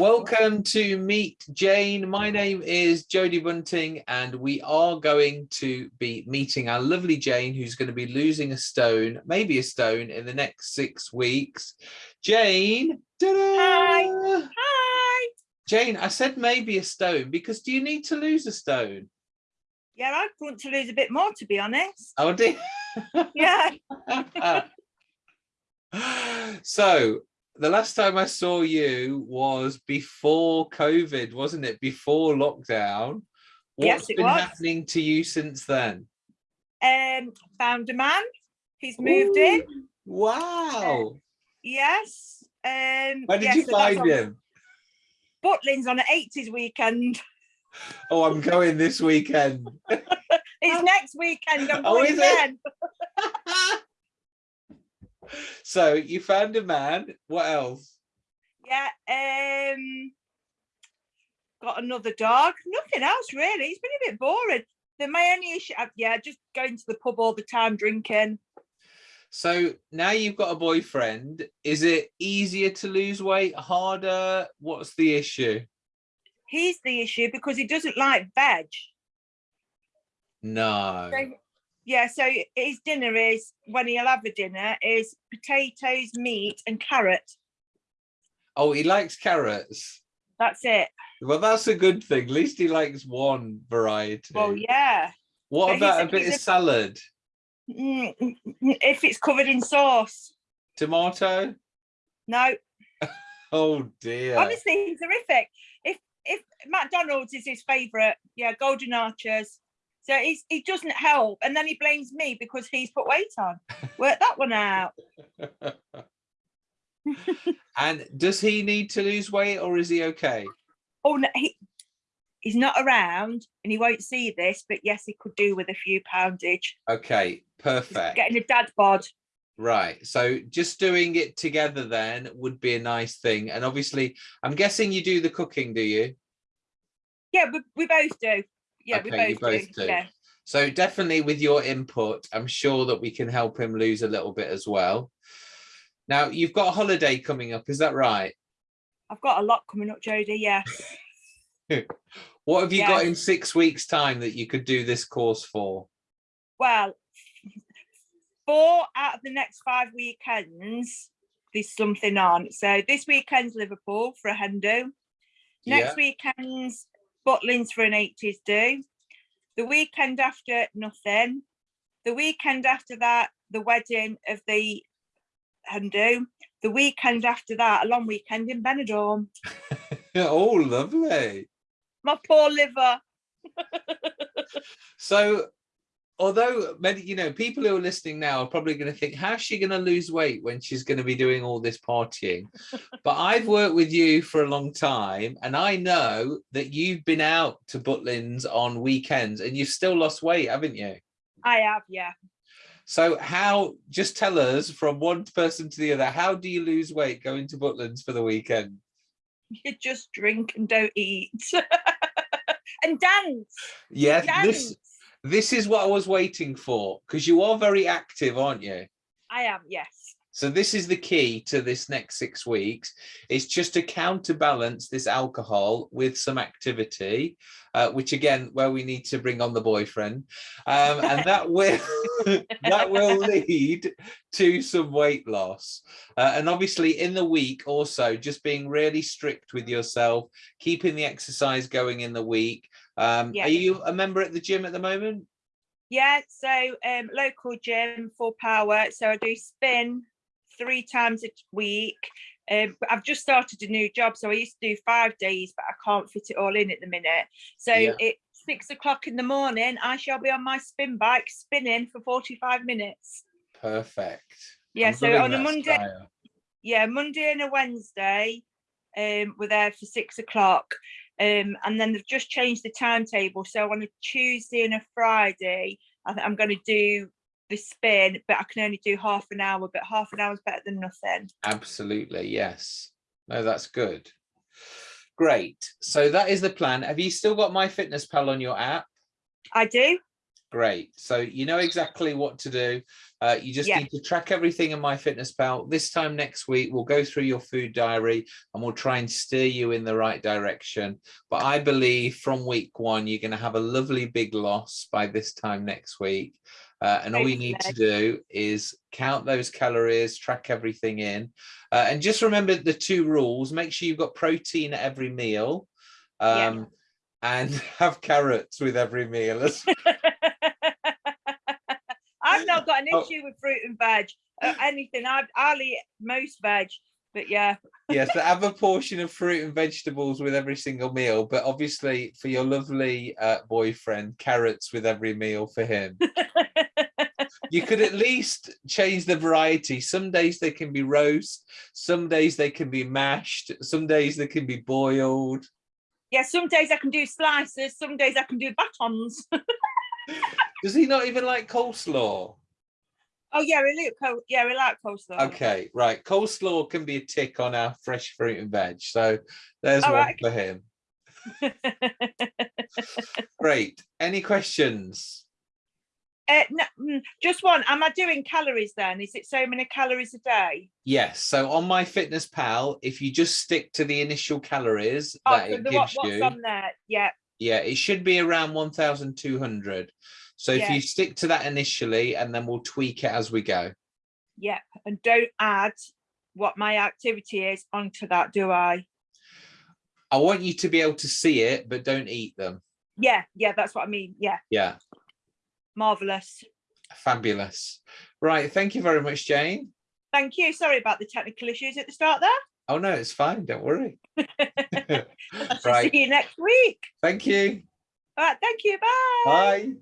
Welcome to Meet Jane. My name is Jodie Bunting and we are going to be meeting our lovely Jane who's going to be losing a stone, maybe a stone in the next six weeks. Jane. Hi. Hi. Jane, I said maybe a stone because do you need to lose a stone? Yeah, I want to lose a bit more to be honest. Oh dear. Yeah. so the last time I saw you was before COVID, wasn't it? Before lockdown. What's Yes, it been was. happening to you since then? Um found a man. He's moved in. Wow. Yes. Um Where did yes, you so find on him? Butlins on an 80s weekend. Oh, I'm going this weekend. It's next weekend. I'm Oh, going it? again. So you found a man. What else? Yeah. Um got another dog. Nothing else really. It's been a bit boring. The my only issue, uh, yeah, just going to the pub all the time, drinking. So now you've got a boyfriend. Is it easier to lose weight? Harder? What's the issue? He's the issue because he doesn't like veg. No. So, yeah, so his dinner is when he'll have a dinner is potatoes, meat, and carrot. Oh, he likes carrots. That's it. Well, that's a good thing. At least he likes one variety. Well, yeah. What about a- bit of a- salad? Mm, mm, mm, If it's covered in sauce, Tomato? no. Oh dear. Honestly, he's horrific. If if McDonald's is his favourite, yeah, Golden Arches. So he's, he doesn't help, and then he blames me because he's put weight on. Work that one out. and does he need to lose weight or is he okay? Oh no, he he's not around, and he won't see this. But yes, he could do with a few poundage. Okay, perfect. Getting a dad bod. Right. So just doing it together then would be a nice thing. And obviously, I'm guessing you do the cooking, do you? Yeah, we, we both do. Yeah, we Okay, you both, both do. do. Yeah. So definitely with your input, I'm sure that we can help him lose a little bit as well. Now, you've got a holiday coming up, is that right? I've got a lot coming up, Jodie. Yeah. What have you got in six weeks' time that you could do this course for? Well, four out of the next five weekends, there's something on. So this weekend's Liverpool for a hen do. Next weekend's Butlins for an 80s do. The weekend after, nothing. The weekend after that, the wedding of the hen do. The weekend after that, a long weekend in Benidorm. oh, lovely. My poor liver. So, although many, you know, people who are listening now are probably going to think, how's she going to lose weight when she's going to be doing all this partying? but I've worked with you for a long time, and I know that you've been out to Butlins on weekends, and you've still lost weight, haven't you? I have, yeah. So, how? Just tell us from one person to the other. How do you lose weight going to Butlins for the weekend? You just drink and don't eat. and dance. Yes, Dance. this this is what I was waiting for because you are very active, aren't you? I am, yes. So this is the key to this next six weeks. It's just to counterbalance this alcohol with some activity, uh, which again, where we need to bring on the boyfriend, um, and that will that will lead to some weight loss. Uh, and obviously, in the week, also just being really strict with yourself, keeping the exercise going in the week. Um, Yeah. Are you a member at the gym at the moment? Yeah, so um local gym full power. So I do spin three times a week. Um, I've just started a new job, so I used to do five days, but I can't fit it all in at the minute. So Yeah. it's six o'clock in the morning. I shall be on my spin bike spinning for forty-five minutes. Perfect. Yeah, I'm so on a Monday, style. yeah, Monday and a Wednesday, um, we're there for six o'clock. Um, and then they've just changed the timetable. So on a Tuesday and a Friday, I think I'm going to do the spin, but I can only do half an hour, but half an hour is better than nothing. Absolutely, yes. No, that's good. Great. So that is the plan. Have you still got My Fitness Pal on your app? I do. Great. So you know exactly what to do. Uh, you just Yeah. need to track everything in my fitness pal. This time next week, we'll go through your food diary and we'll try and steer you in the right direction. But I believe from week one, you're going to have a lovely big loss by this time next week. Uh, and all you need to do is count those calories, track everything in. Uh, and just remember the two rules. Make sure you've got protein at every meal. Yeah. Um, and have carrots with every meal as not got an Oh. issue with fruit and veg, uh, anything. I, I'll eat most veg, but yeah. yes, but have a portion of fruit and vegetables with every single meal. But obviously, for your lovely uh, boyfriend, carrots with every meal for him. you could at least change the variety. Some days they can be roast, some days they can be mashed, some days they can be boiled. yeah, some days I can do slices, some days I can do batons. Does he not even like coleslaw? Oh yeah, we like col- yeah, we like coleslaw. Okay, right. Coleslaw can be a tick on our fresh fruit and veg. So there's All one right. for him. Great. Any questions? Uh, no, mm, just one. Am I doing calories then? Is it so many calories a day? Yes. So on my fitness pal, if you just stick to the initial calories Oh, that so it the, what, what's you, on there? Yeah, yeah, it should be around 1,200. So if you stick to that initially, and then we'll tweak it as we go. Yep, And don't add what my activity is onto that, do I? I want you to be able to see it, but don't eat them. Yeah, yeah, that's what I mean. Yeah, Yeah, marvelous. fabulous. Right. Thank you very much, Jane. Thank you. Sorry about the technical issues at the start there. Oh no, it's fine. Don't worry. Right. see you next week. Thank you. All right, thank you. Bye. Bye.